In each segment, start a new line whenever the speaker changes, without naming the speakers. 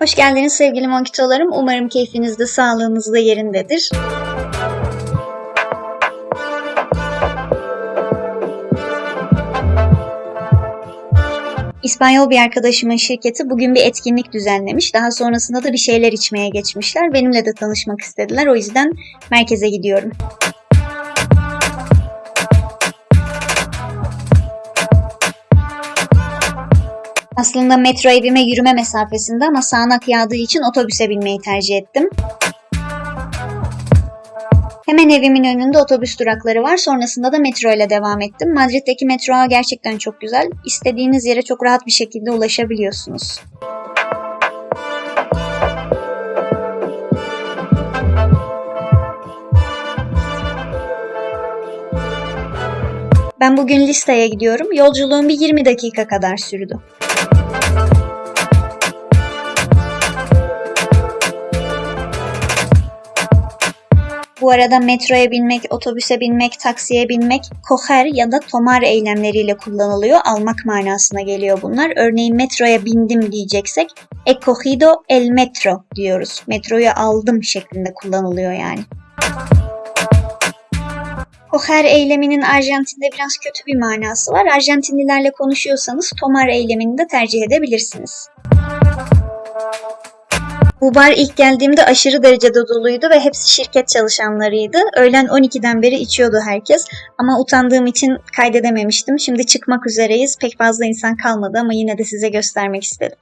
Hoş geldiniz sevgili monkitolarım. Umarım keyfiniz de sağlığınız da yerindedir. İspanyol bir arkadaşımın şirketi bugün bir etkinlik düzenlemiş. Daha sonrasında da bir şeyler içmeye geçmişler. Benimle de tanışmak istediler. O yüzden merkeze gidiyorum. Aslında metro evime yürüme mesafesinde ama sağanak yağdığı için otobüse binmeyi tercih ettim. Hemen evimin önünde otobüs durakları var. Sonrasında da metro ile devam ettim. Madrid'deki metro gerçekten çok güzel. İstediğiniz yere çok rahat bir şekilde ulaşabiliyorsunuz. Ben bugün listeye gidiyorum. Yolculuğum bir 20 dakika kadar sürdü. Arada metroya binmek, otobüse binmek, taksiye binmek koher ya da tomar eylemleriyle kullanılıyor. Almak manasına geliyor bunlar. Örneğin metroya bindim diyeceksek he cogido el metro diyoruz. Metroyu aldım şeklinde kullanılıyor yani. Koher eyleminin Arjantin'de biraz kötü bir manası var. Arjantinlilerle konuşuyorsanız tomar eylemini de tercih edebilirsiniz. Bu bar ilk geldiğimde aşırı derecede doluydu ve hepsi şirket çalışanlarıydı. Öğlen 12'den beri içiyordu herkes ama utandığım için kaydedememiştim. Şimdi çıkmak üzereyiz. Pek fazla insan kalmadı ama yine de size göstermek istedim.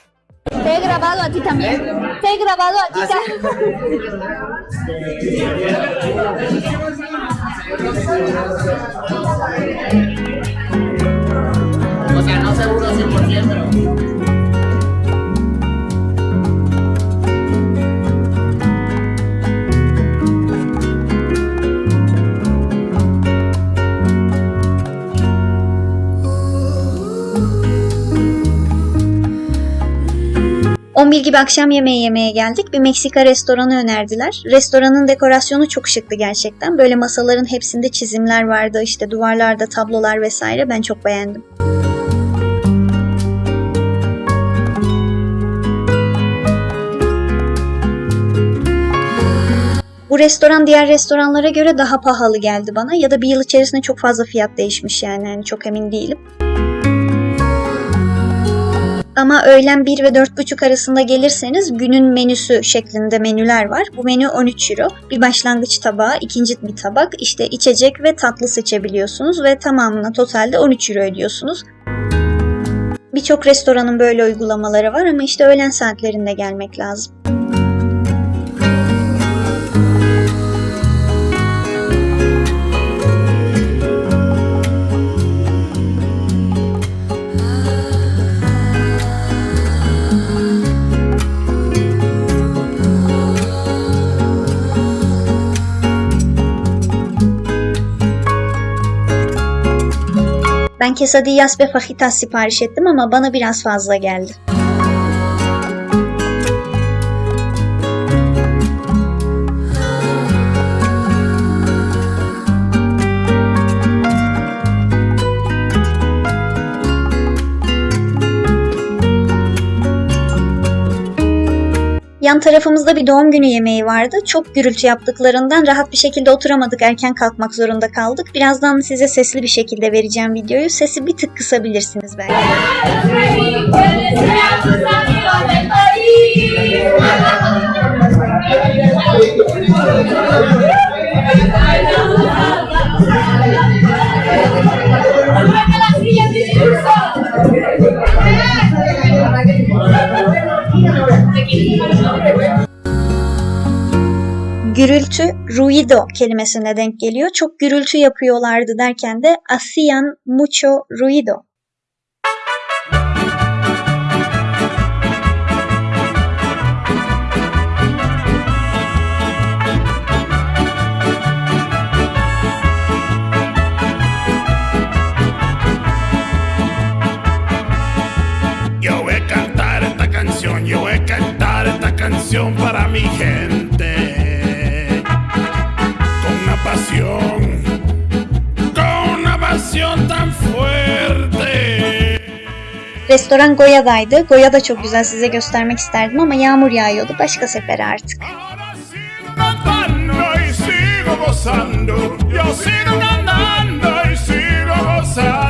Te he grabado a ti también. Te he grabado a ti también.
O sea, no seguro 100%.
Hı. 11 gibi akşam yemeği yemeye geldik. Bir Meksika restoranı önerdiler. Restoranın dekorasyonu çok şıktı gerçekten. Böyle masaların hepsinde çizimler vardı. işte duvarlarda tablolar vesaire. Ben çok beğendim. Bu restoran diğer restoranlara göre daha pahalı geldi bana ya da bir yıl içerisinde çok fazla fiyat değişmiş yani, yani çok emin değilim. Ama öğlen 1 ve 4.30 arasında gelirseniz günün menüsü şeklinde menüler var. Bu menü 13 euro. Bir başlangıç tabağı, ikinci bir tabak, işte içecek ve tatlı seçebiliyorsunuz ve tamamına totalde 13 euro ödüyorsunuz. Birçok restoranın böyle uygulamaları var ama işte öğlen saatlerinde gelmek lazım. Ben quesadillas ve fajitas sipariş ettim ama bana biraz fazla geldi. Yan tarafımızda bir doğum günü yemeği vardı. Çok gürültü yaptıklarından rahat bir şekilde oturamadık. Erken kalkmak zorunda kaldık. Birazdan size sesli bir şekilde vereceğim videoyu. Sesi bir tık kısabilirsiniz belki. ruido kelimesine denk geliyor. Çok gürültü yapıyorlardı derken de hacían mucho ruido.
Yo voy a cantar esta canción, yo voy a cantar esta canción para mi gente.
Restoran Goya'daydı. Goya da çok güzel size göstermek isterdim ama yağmur yağıyordu. Başka sefere artık.
Yo sigo cantando y sigo gozando.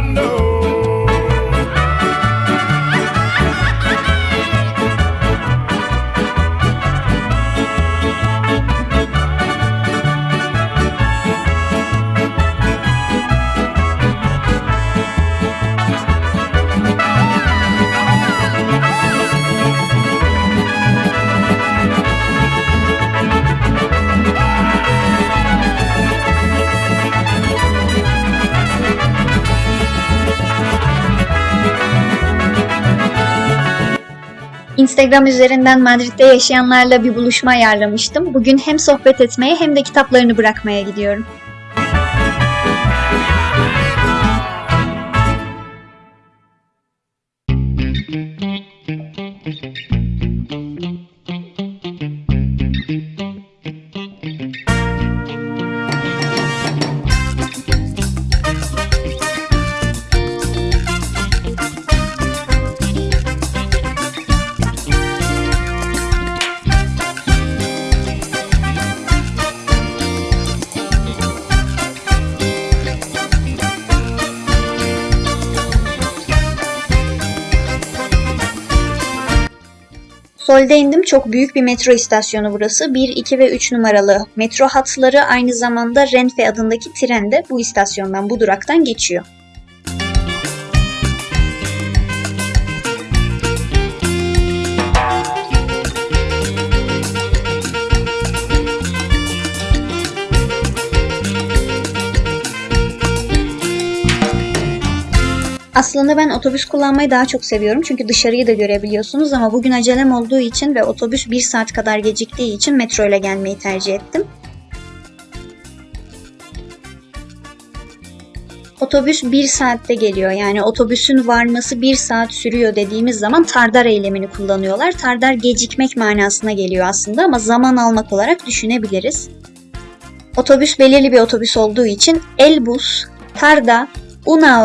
Instagram üzerinden Madrid'de yaşayanlarla bir buluşma ayarlamıştım. Bugün hem sohbet etmeye hem de kitaplarını bırakmaya gidiyorum. Sol'de indim. Çok büyük bir metro istasyonu burası. 1, 2 ve 3 numaralı metro hatları aynı zamanda Renfe adındaki tren de bu istasyondan, bu duraktan geçiyor. Aslında ben otobüs kullanmayı daha çok seviyorum çünkü dışarıyı da görebiliyorsunuz ama bugün acelem olduğu için ve otobüs 1 saat kadar geciktiği için metro ile gelmeyi tercih ettim. Otobüs 1 saatte geliyor. Yani otobüsün varması 1 saat sürüyor dediğimiz zaman tardar eylemini kullanıyorlar. Tardar gecikmek manasına geliyor aslında ama zaman almak olarak düşünebiliriz. Otobüs belirli bir otobüs olduğu için el bus, tarda, una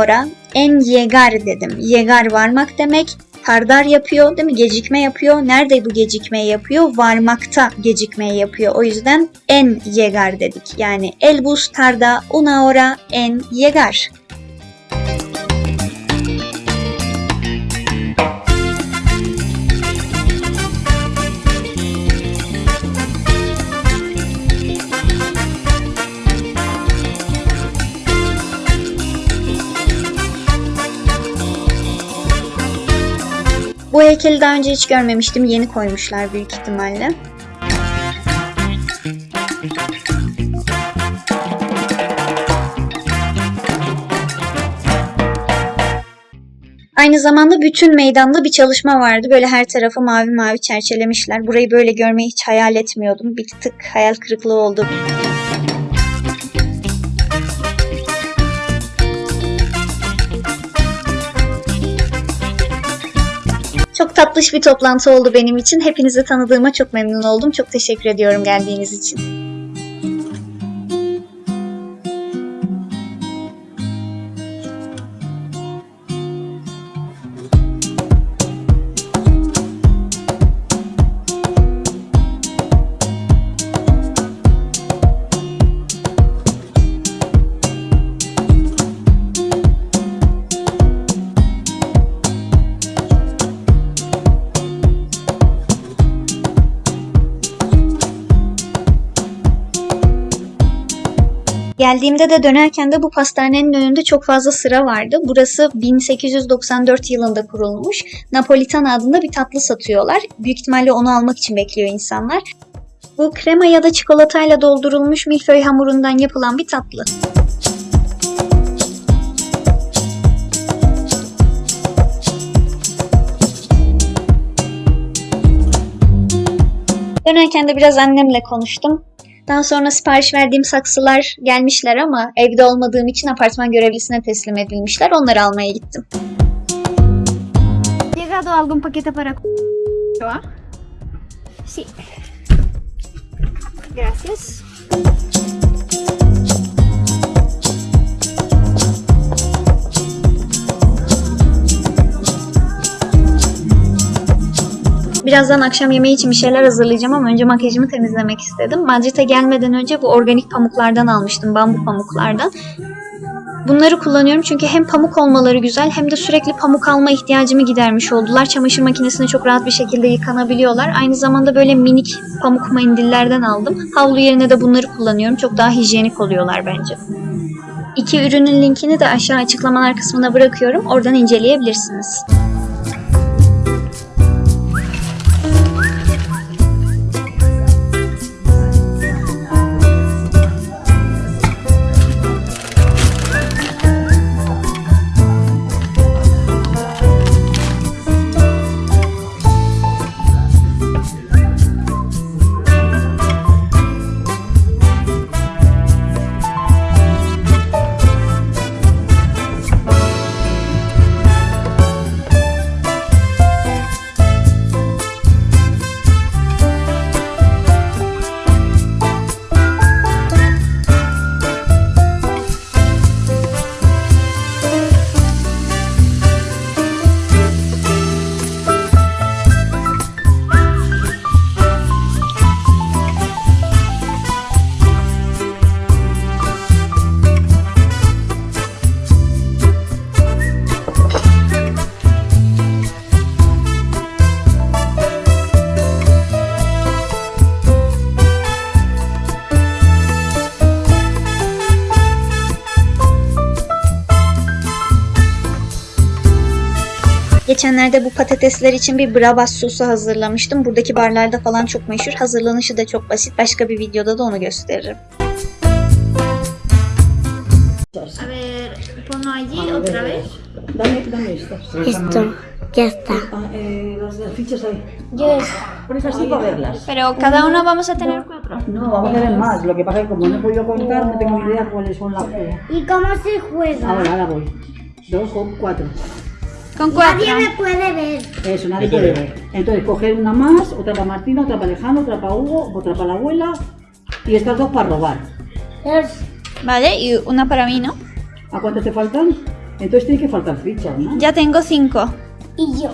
en yegar dedim. Yegar varmak demek. Tardar yapıyor değil mi? Gecikme yapıyor. Nerede bu gecikmeyi yapıyor? Varmakta gecikmeyi yapıyor. O yüzden en yegar dedik. Yani el bus tarda una hora en yegar. Bu heykeli daha önce hiç görmemiştim. Yeni koymuşlar büyük ihtimalle. Aynı zamanda bütün meydanda bir çalışma vardı. Böyle her tarafı mavi mavi çerçelemişler. Burayı böyle görmeyi hiç hayal etmiyordum. Bir tık hayal kırıklığı oldu. Çok tatlış bir toplantı oldu benim için. Hepinizi tanıdığıma çok memnun oldum. Çok teşekkür ediyorum geldiğiniz için. Geldiğimde de dönerken de bu pastanenin önünde çok fazla sıra vardı. Burası 1894 yılında kurulmuş. Napolitan adında bir tatlı satıyorlar. Büyük ihtimalle onu almak için bekliyor insanlar. Bu krema ya da çikolatayla doldurulmuş milföy hamurundan yapılan bir tatlı. Dönerken de biraz annemle konuştum. Daha sonra sipariş verdiğim saksılar gelmişler ama evde olmadığım için apartman görevlisine teslim edilmişler. Onları almaya gittim.
¿Llegado algún paquete para. Sí. Gracias.
Birazdan akşam yemeği için bir şeyler hazırlayacağım ama önce makyajımı temizlemek istedim. Madrid'e gelmeden önce bu organik pamuklardan almıştım. Bambu pamuklardan. Bunları kullanıyorum çünkü hem pamuk olmaları güzel hem de sürekli pamuk alma ihtiyacımı gidermiş oldular. Çamaşır makinesinde çok rahat bir şekilde yıkanabiliyorlar. Aynı zamanda böyle minik pamuk mendillerden aldım. Havlu yerine de bunları kullanıyorum. Çok daha hijyenik oluyorlar bence. İki ürünün linkini de aşağı açıklamalar kısmına bırakıyorum. Oradan inceleyebilirsiniz. Geçenlerde bu patatesler için bir bravas sosu hazırlamıştım. Buradaki barlarda falan çok meşhur. Hazırlanışı da çok basit. Başka bir videoda da onu gösteririm.
A ver, ponlo allí otra vez.
Dame, dame estas.
Esto, ya está.
Ah, eh, las, las fichas ahí.
Yo
Pones así para verlas.
Pero cada uno vamos a tener cuatro.
No, vamos a ver más. Lo que pasa es que como no he podido contar, no tengo idea cuáles son las.
¿Y cómo se juega?
Ahora, ahora voy. Dos o cuatro.
Con cuatro.
Nadie me puede ver.
Eso, nadie puede ver. Entonces, coger una más, otra para Martina, otra para Alejandro, otra para Hugo, otra para la abuela. Y estas dos para robar.
Vale, y una para mí, ¿no?
¿A cuántas te faltan? Entonces tiene que faltar fichas, ¿no?
Ya tengo cinco.
Y yo.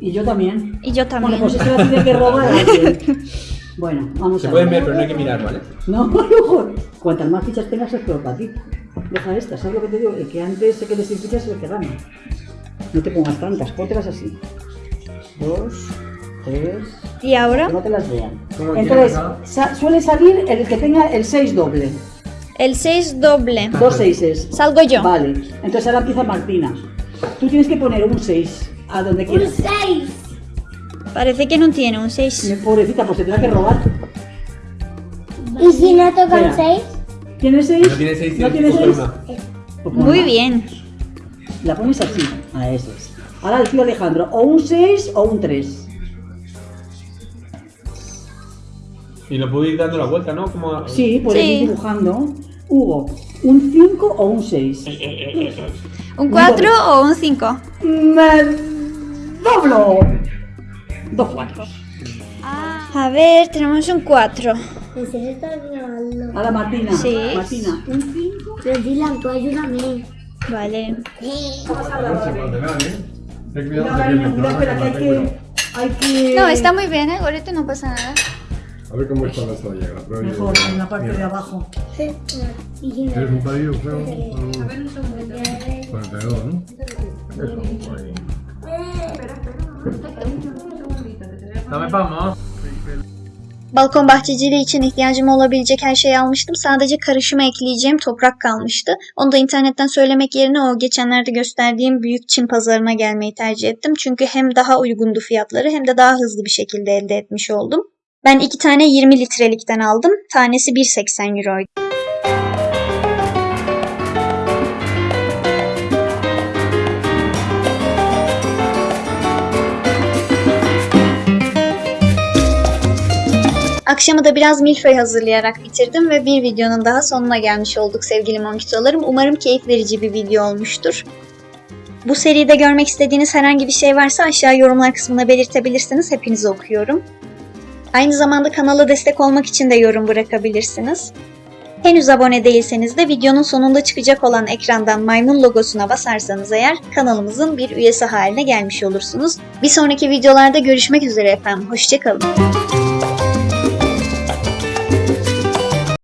Y yo también.
Y yo
Bueno,
también.
pues eso la tiene que robar alguien. Bueno, vamos
Se
a
pueden
ver.
ver, pero no hay que mirar, ¿vale?
No, ojo. Cuantas más fichas tengas es peor para ti. Deja estas, ¿sabes lo que te digo? El que antes se quede sin fichas es el que gana. No te pongas tantas, póntelas así. Dos, tres,
¿Y ahora?
que no te las vean.
¿Cómo
Entonces, sa- suele salir el que tenga el 6 doble.
El 6 doble.
Dos seises.
Salgo yo.
Vale. Entonces ahora empieza Martina. Tú tienes que poner un 6 a donde
Un
quieras.
seis.
Parece que no tiene un 6.
Pobrecita, pues se tendrá que robar.
¿Y si no tocan
Espera.
seis?
¿Tienes 6?
No tiene seis,
¿No seis?
coger
Pues
Muy bien.
La pones así. A eso es. Ahora el tío Alejandro, o un 6 o un 3.
Y lo puedo ir dando la vuelta, ¿no? Como...
Sí, puedes
Sí.
ir dibujando. Hugo, un 5 o un 6.
¿Un 4 o un 5?
¡Me doblo! Dos cuatros.
A ver, tenemos un 4.
¿En serio estás grabando?
Ahora Martina.
Sí.
Martina, un 5.
Pero Dylan, tú ayúdame.
Vale. No, está muy bien, ¿eh? Ahorita no pasa nada.
A ver cómo está la toalla.
Mejor, en la parte Mira. de abajo.
Sí.
¿Tienes un palillo, creo? A ver, un segundito. 42, ¿no? Eso, ahí.
Espera, espera. Un segundito, que vamos.
Balkon bahçeciliği için ihtiyacım olabilecek her şeyi almıştım. Sadece karışıma ekleyeceğim toprak kalmıştı. Onu da internetten söylemek yerine o geçenlerde gösterdiğim büyük Çin pazarına gelmeyi tercih ettim. Çünkü hem daha uygundu fiyatları hem de daha hızlı bir şekilde elde etmiş oldum. Ben iki tane 20 litrelikten aldım. Tanesi 1.80 euroydu. Akşamı da biraz milföy hazırlayarak bitirdim ve bir videonun daha sonuna gelmiş olduk sevgili monkitolarım. Umarım keyif verici bir video olmuştur. Bu seride görmek istediğiniz herhangi bir şey varsa aşağı yorumlar kısmına belirtebilirsiniz. Hepinizi okuyorum. Aynı zamanda kanala destek olmak için de yorum bırakabilirsiniz. Henüz abone değilseniz de videonun sonunda çıkacak olan ekrandan maymun logosuna basarsanız eğer kanalımızın bir üyesi haline gelmiş olursunuz. Bir sonraki videolarda görüşmek üzere efendim. Hoşçakalın.